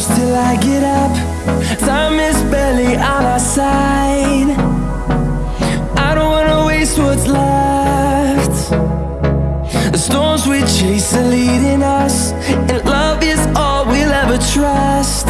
close till I get up. Time is barely on our side. I don't wanna waste what's left. The storms we chase are leading us And love is all we'll ever trust.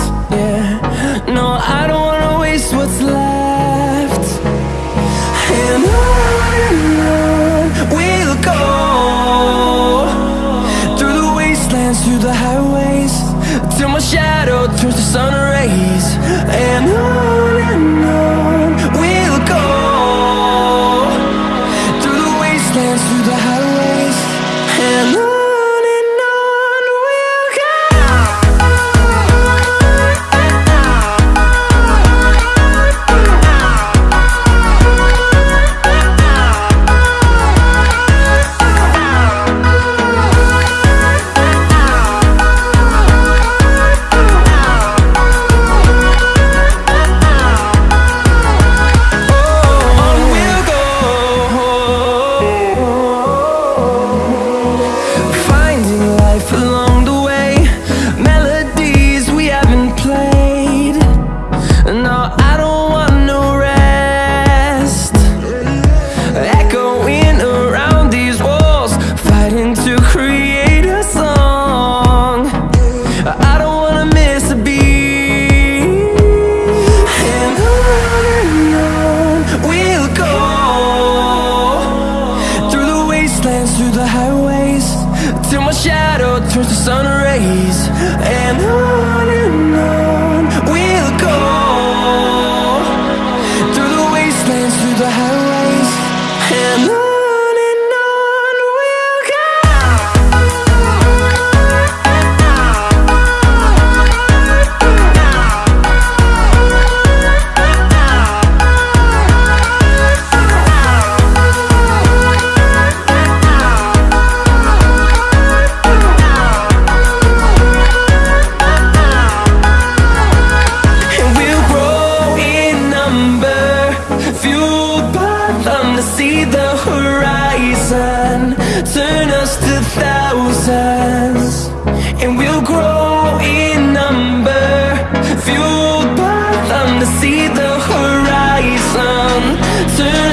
grow in number them to see the horizon Turn.